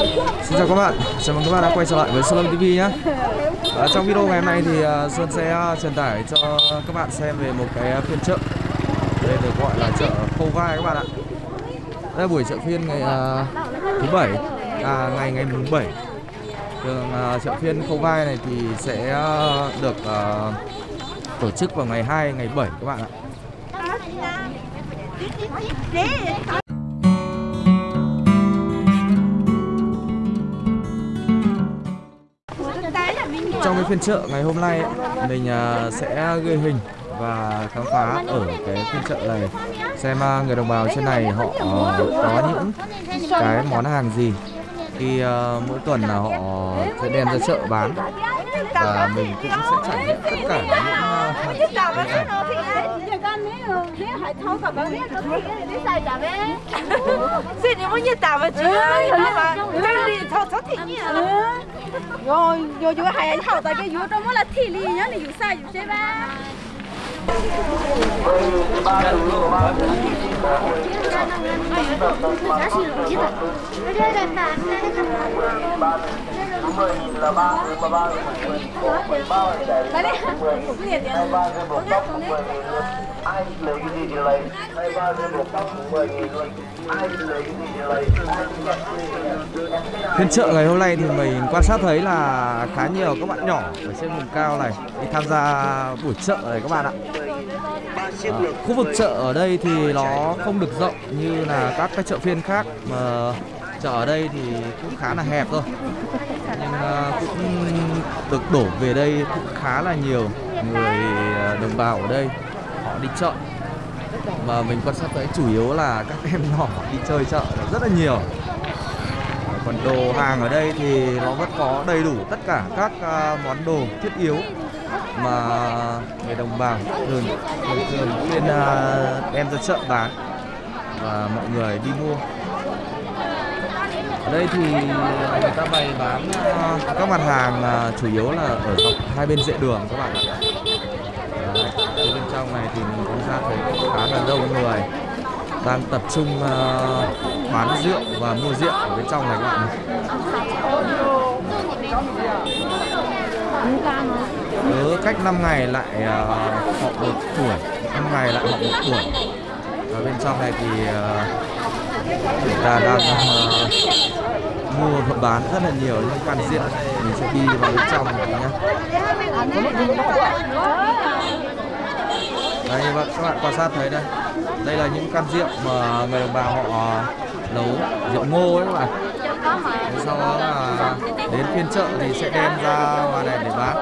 Xin chào các bạn, chào mừng các bạn đã quay trở lại với Sơn TV nhé. À, Trong video ngày hôm nay thì à, uh, Sơn sẽ à, truyền tải cho các bạn xem về một cái à, phiên chợ. Đây được gọi là chợ Khâu Vai các bạn ạ. Đây là buổi chợ phiên ngày uh, thứ bảy à, ngày ngày mùng 7 Đường uh, chợ phiên Khâu Vai này thì sẽ uh, được uh, tổ chức vào ngày 2, ngày 7 các bạn ạ. Trong cái phiên chợ ngày hôm nay mình sẽ ghi hình và khám phá ở cái phiên chợ này xem người đồng bào trên này họ có những cái món hàng gì. Khi mỗi tuần là họ sẽ đem ra chợ bán và mình cũng sẽ trải nghiệm tất cả những Xin 你 yo yo yo hay anh hậu tại cái yo trong là thị lý nhá này yo sai yo chơi ba ai lấy cái gì thì lấy. Hai ba trên một tóc mười nghìn luôn. Ai lấy cái gì thì lấy. Phiên chợ ngày hôm nay thì mình quan sát thấy là khá nhiều các bạn nhỏ ở trên vùng cao này đi tham gia buổi chợ này các bạn ạ. À, khu vực chợ ở đây thì nó không được rộng như là các cái chợ phiên khác mà chợ ở đây thì cũng khá là hẹp thôi. Nhưng uh, cũng được đổ về đây cũng khá là nhiều người đồng bào ở đây họ đi chợ. Mà mình quan sát thấy chủ yếu là các em nhỏ đi chơi chợ rất là nhiều. Còn đồ hàng ở đây thì nó vẫn có đầy đủ tất cả các à, món đồ thiết yếu mà người đồng bào thường thường thường chuyên à, đem ra chợ bán và mọi người đi mua. Ở đây thì người ta bày bán à, các mặt hàng chủ yếu là ở dọc hai bên dễ đường các bạn ạ ở bên trong này thì mình cũng ra thấy khá là đông người. Đang tập trung uh, bán rượu và mua rượu ở bên trong này các bạn cứ ừ, cách 5 ngày lại uh, họ một tuổi. 5 ngày lại họ một tuổi. Ở bên trong này thì ờ, uh, chúng ta đang uh, mua và bán rất là nhiều những can rượu. Mình sẽ đi vào bên trong này nhé đây như vậy các bạn quan sát thấy đây. Đây là những can rượu mà người đồng bào họ ờ, nấu rượu ngô ấy, các bạn. Thế sau đó là đến phiên chợ thì sẽ đem ra ngoài này để bán.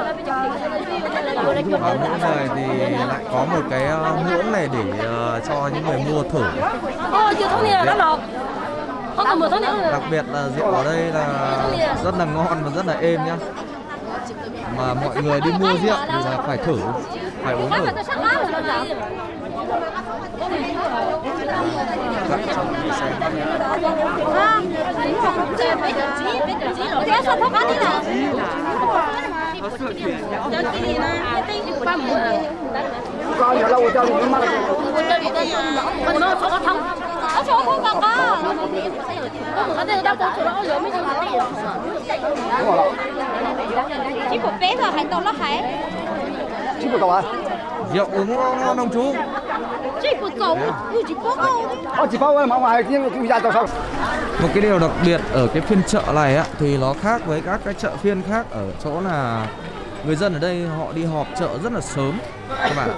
Và mỗi người thì lại có một cái ờ, muỗng này để ờ, cho những người mua thử. Đặc biệt là rượu ở đây là rất là ngon và rất là êm nhá. Mà mọi người đi mua rượu thì là phải thử phải uống thử các trong đi xem con giờ lâu rồi cho mình mất ở chỗ không còn có ở đây đâu có chỗ đó lửa mới không chỉ một bé rồi hành tàu nó hải chứ một cậu à rượu uống ngon không chú? Chỉ một cậu chỉ có câu có chỉ có mà ngoài nhưng chú ra tàu sao một cái điều đặc biệt ở cái phiên chợ này á thì nó khác với các cái chợ phiên khác. Ở chỗ là người dân ở đây họ đi họp chợ rất là sớm. Các bạn ạ.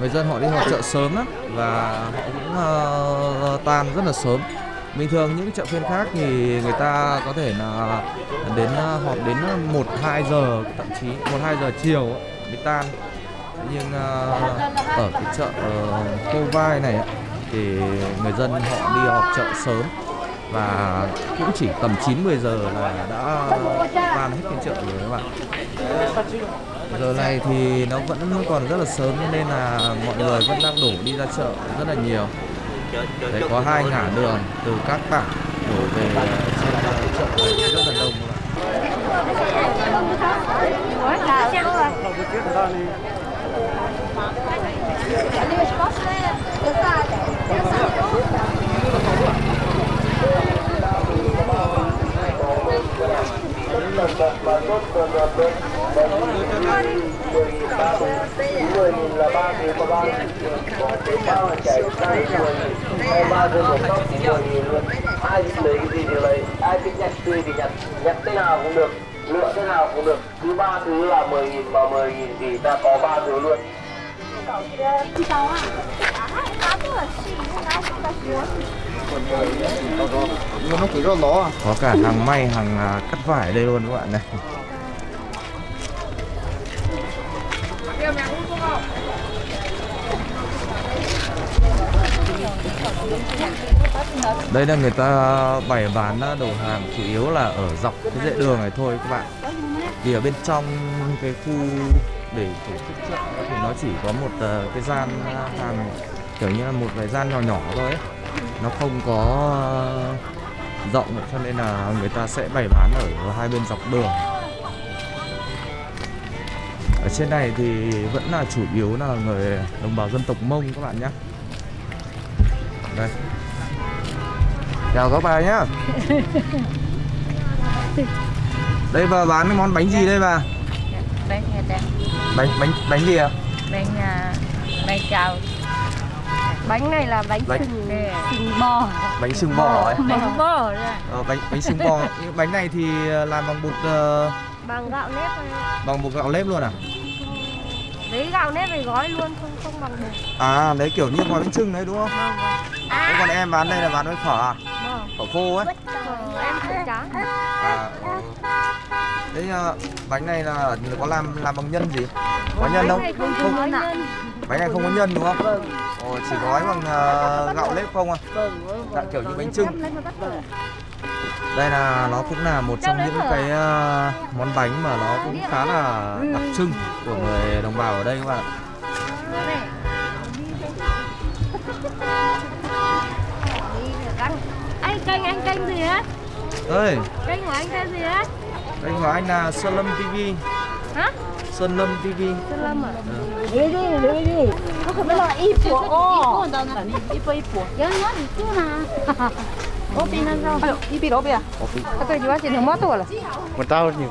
Người dân họ đi họp chợ sớm lắm và họ cũng uh, tan rất là sớm. Bình thường những chợ phiên khác thì người ta có thể là đến họp đến một hai giờ thậm chí một hai giờ chiều mới tan nhưng uh, ở cái chợ ờ, uh, cô vai này thì người dân họ đi họp chợ sớm và cũng chỉ tầm 9 10 giờ là đã tan hết phiên chợ rồi các bạn. Giờ này thì nó vẫn còn rất là sớm nên là mọi người vẫn đang đổ đi ra chợ rất là nhiều. Đấy, có hai ngã đường từ các tảng đổ về trên ờ, chợ rất là đông các bạn mà tốt hơn hơn tốt là ba người có ba có bao chạy hai mười hai ba người một tóc người nghìn luôn ai thích lấy cái gì thì lấy ai thích nhặt tươi thì nhặt nhặt thế nào cũng được lựa thế nào cũng được. Cứ ba thứ là mười nghìn mà mười nghìn thì ta có ba thứ luôn. Có cả hàng may hàng à, cắt vải đây luôn các bạn này đây là người ta bày bán à, đồ hàng chủ yếu là ở dọc cái dãy đường này thôi các bạn. Vì ở bên trong cái khu để tổ chức chợ thì nó chỉ có một à, cái gian à, hàng, kiểu như là một vài gian nhỏ nhỏ thôi ấy. nó không có rộng, cho nên là người ta sẽ bày bán ở hai bên dọc đường. Ở trên này thì vẫn là chủ yếu là người, đồng bào dân tộc mông các bạn nhé. Đây chào các bà nhá. Đây bà bán cái món bánh gì đây bà? Bánh bánh bánh bánh gì à bánh à, bánh chào. Bánh này là bánh Bánh- sừng, sừng bò. Bánh sừng bò ấy. Bánh bò ra ờ, bánh bánh sừng bò. Bánh này thì làm bằng bột ờ, Bằng gạo nếp này. bằng bột gạo nếp luôn à? Lấy gạo nếp về gói luôn, không không bằng bột. À đấy kiểu như gói bánh trưng đấy đúng không? Thế còn em bán đây là bán với phở à phở khô ấy Ờ, Em không trắng à ừ. thế ờ, bánh này là có làm làm bằng nhân gì? Có nhân không? Không không. có bánh này không có nhân đúng không? Vâng. Ồ, chỉ gói bằng ờ, gạo nếp không à Vâng vâng Dạ, kiểu như bánh trưng vâng. đây là nó cũng là một trong những cái ờ, món bánh mà nó cũng khá là đặc trưng của người đồng bào ở đây các bạn ạ Anh kênh anh kênh gì á? Ơi Kênh của anh kênh gì á? kênh của anh là Sơn Lâm TV Hả? Sơn Lâm TV Sơn Lâm à? Lấy đi, lấy đi. Nó không phải là y bùa ô Y bùa y bùa Nhớ nhớ thì chưa mà Ô pin ăn rau Ayo, y bì đó bì à? Cái tôi jual sini motor lah Mình tao nhiều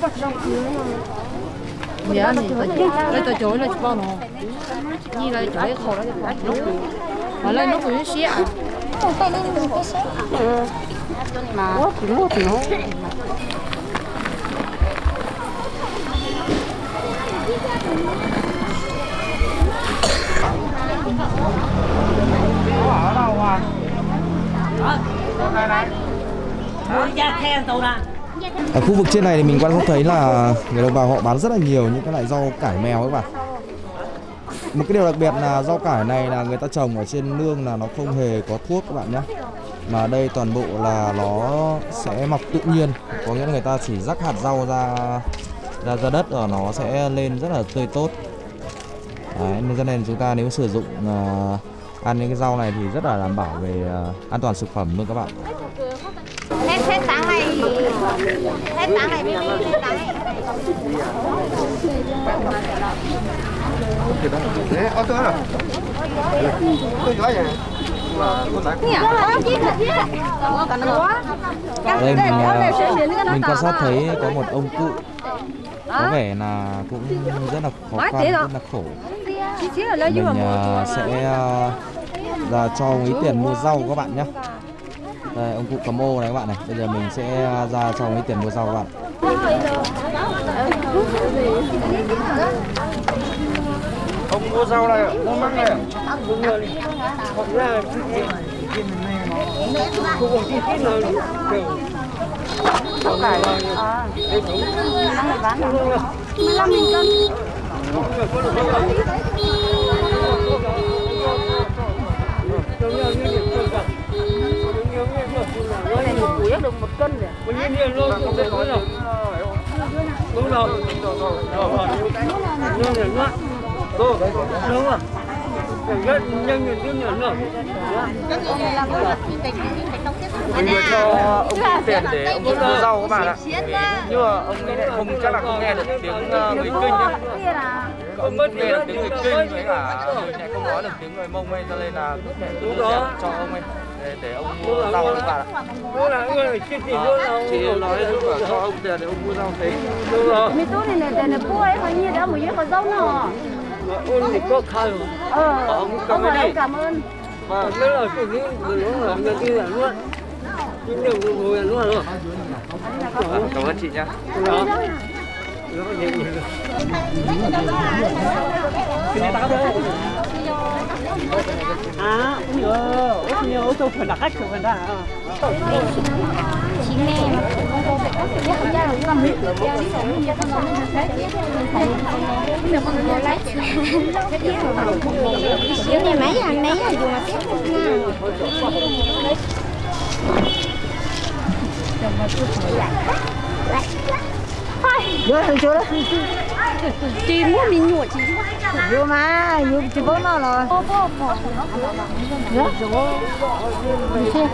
khách dạ thì lấy tờ chối là bao nó như là chối khổ là lúc mà lên nó cũng xía Ở ở khu vực trên này thì mình quan sát thấy là người đồng bào họ bán rất là nhiều những cái loại rau cải mèo các bạn. Một cái điều đặc biệt là rau cải này là người ta trồng ở trên nương là nó không hề có thuốc các bạn nhé. Mà đây toàn bộ là nó sẽ mọc tự nhiên, có nghĩa là người ta chỉ rắc hạt rau ra ra ra đất và nó sẽ lên rất là tươi tốt. Đấy, nên cho nên chúng ta nếu sử dụng uh, ăn những cái rau này thì rất là đảm bảo về à, an toàn thực phẩm luôn các bạn. Hết hết tháng này Hết tháng này mới đi Hết tháng này Thế, ở tôi rồi. Tôi giỏi vậy. Đây mình mình quan sát thấy có một ông cụ. Có vẻ là cũng rất là khó khăn rất là khổ mình à, sẽ ra cho ông ý tiền mua rau các bạn nhé đây ông cụ cầm ô này các bạn này. Bây giờ mình sẽ à, ra cho ông ý tiền mua rau các bạn. Ông mua rau này, mua măng này Hoặc là Cô còn chi tiết nào Đều Rau cải À Đây cũng 15 nghìn cân cái này một củi được một cân rồi. Bao nhiêu luôn, không biết nói đâu. đúng rồi rồi rồi rồi đúng rồi đúng rồi mình vừa cho ông tiền để ông mua rau các bạn ạ. Nhưng mà ông ấy lại không chắc là không nghe được tiếng ờ, người kinh ấy Ông không nghe được tiếng người kinh với cả người lại không nói được tiếng người mông ấy Cho nên là tiền cho ông ấy. Để, để ông mua rau các bạn ạ. là là Chị nói cứ bảo cho ông tiền để ông mua rau rồi mi tu này này này bố ấy còn nhiều đó một cái con dâu ôn thì có ờ Ông ở cái đây đi cảm ơn. Vâng Nó là cái gì nó là người kia là luôn. Chính điều của người luôn rồi. Vâng, Cảm ơn chị nhá. Đó gì đặt cách của mình ra chị nghe mà không có biết biết không ra là làm việc được giờ đi rồi mình giờ không mình thấy mình thấy mình không này mấy hàng đấy là dùng mà. tiếp Vô thằng chú đó Chị mua mình nhụa chị Vô mà, vô chị bố nó rồi. Bố bố bố. Dạ. Chị chị xe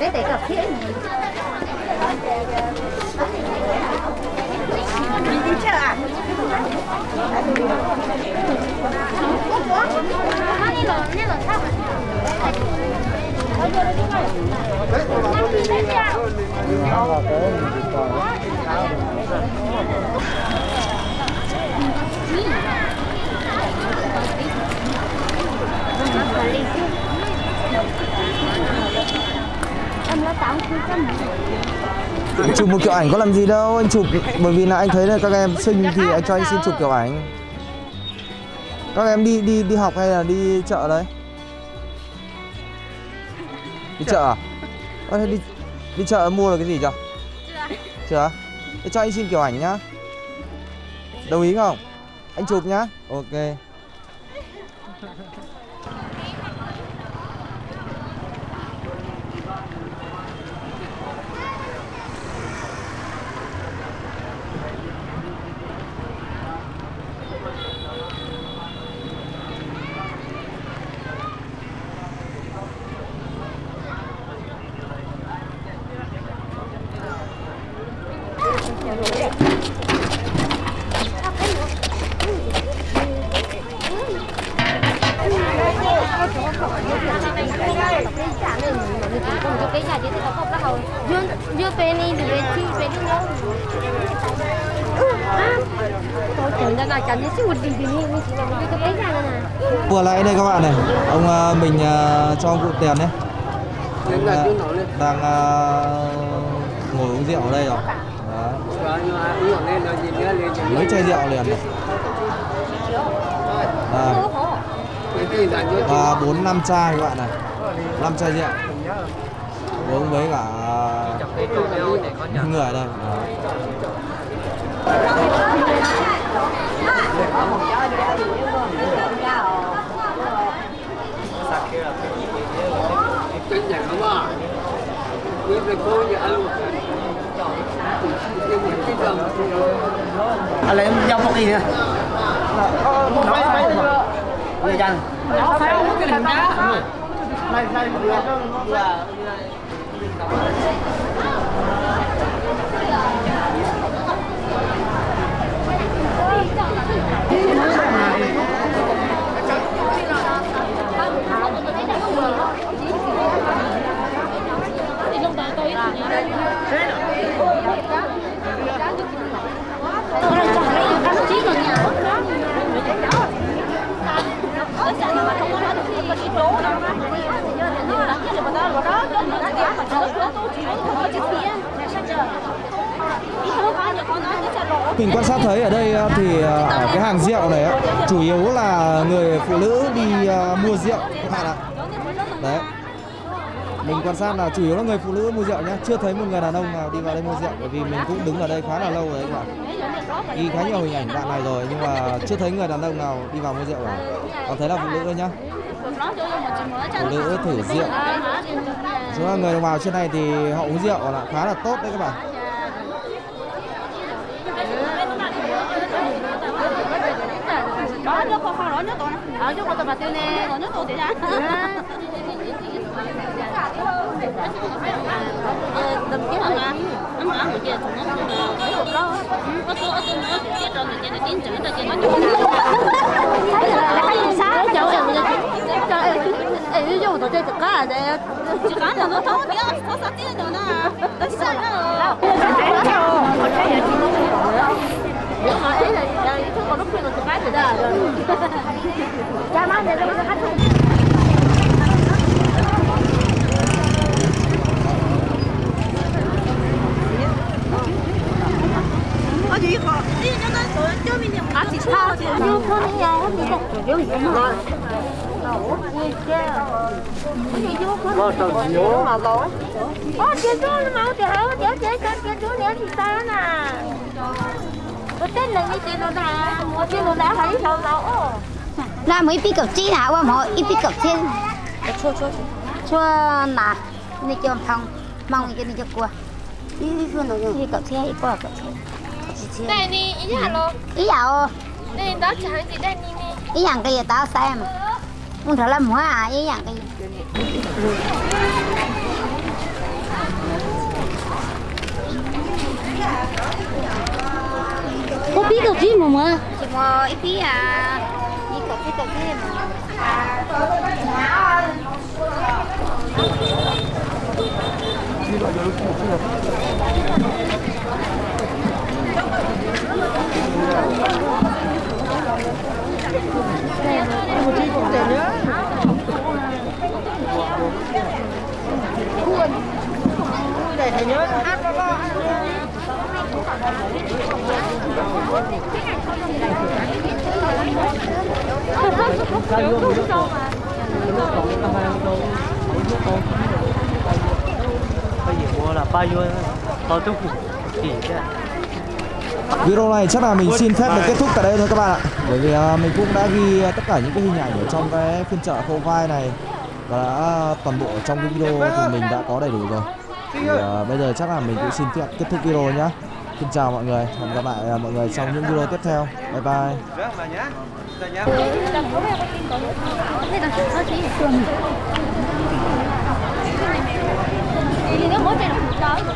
Tế tế cà phê Mình đi chợ à? Em nó tám mươi trăm Anh chụp một kiểu ảnh có làm gì đâu Anh chụp bởi vì là anh thấy là các em xinh thì anh cho anh xin chụp kiểu ảnh Các em đi đi đi học hay là đi chợ đấy Đi chợ à? Đi đi chợ mua được cái gì chưa? Chưa Chưa? Thế cho anh xin kiểu ảnh nhá Đồng ý không? Anh chụp nhá Ok Yo penny thì về chi về đi đâu Tôi chẳng ra là chẳng biết một gì thì như chỉ là một cái cái ra nè Vừa lại đây các bạn này. Ông ờ, mình ờ, cho ông cụ tiền đấy. Lên. Đang ờ, ngồi uống rượu ở đây rồi. Đó. Mấy chai rượu liền này. À, và bốn năm chai các bạn này. Năm chai rượu. Uống với cả những người Hãy đây. Cho kênh Ghiền Mì à Để không cô lỡ những video hấp dẫn lại em giao một đi nè nó phải mà người dân nó phải không cái hình đá này. này là mình quan sát thấy ở đây ờ, thì ờ, ở cái hàng rượu này chủ yếu là người phụ nữ đi ờ, mua rượu các bạn ạ. Đấy. Mình quan sát là chủ yếu là người phụ nữ mua rượu nhé, chưa thấy một người đàn ông nào đi vào đây mua rượu bởi vì mình cũng đứng ở đây khá là lâu rồi các bạn. Ghi khá nhiều hình ảnh bạn này rồi nhưng mà chưa thấy người đàn ông nào đi vào mua rượu cả. Còn thấy là phụ nữ thôi nhá. Phụ nữ thử rượu. Chúng là người đồng bào trên này thì họ uống rượu là khá là tốt đấy các bạn. Đó, nó không không rõ nhất tụi nó. Ở chỗ của tụi bà tiêu nè, rõ nhất tụi thì ra. Đừng kiếm hả? Nó ăn một chia thùng nó thấy hộp đó. Có số ở trên nó tiết rồi người ta tiến trở ta trên nó chung. Thấy là hay gì sao? Cháu em Ê, ví dụ tôi chơi trực cá để trực cá là nó thấu tiếng, có sao tiếng được nè. Nó sai nó. Nếu mà ý là ý thức còn lúc khi còn trực cá thì đó rồi. Cha má để tôi khách À, chị sao? Chị yêu con đi nhà, chị mà. Ơ, chị chú mau chị hả? Chị chị chị chị chú nhớ chị sao nè. Cái tên này như chị nó mua chị nó đã thấy sao đâu. Là mấy pi cầu chi nào mà mỗi ít pi cầu chi? Chua chua chua. Nà này cho phong mong cái này cho cua. Đi phương nào đi qua cầu chi đây đi ý hello ý dạo đây đó chẳng gì đây đi ý rằng cái gì tao xem. Muốn thở làm hóa à? Ý rằng cái gì? Có biết cầu chi mà mà. chỉ mà ít pi à đi cầu chi cầu chi mà để thầy nhớ hát đó đó Bây giờ mua là bao nhiêu? Video này chắc là mình xin phép được kết thúc tại đây thôi các bạn ạ Bởi vì à, mình cũng đã ghi tất cả những cái hình ảnh ở trong cái phiên chợ khâu vai này Và đã à, toàn bộ trong cái video thì mình đã có đầy đủ rồi thì, uh, Bây giờ chắc là mình cũng xin phép kết thúc video nhá Xin chào mọi người, hẹn gặp lại à, mọi người trong những video tiếp theo. Bye bye. Dạ,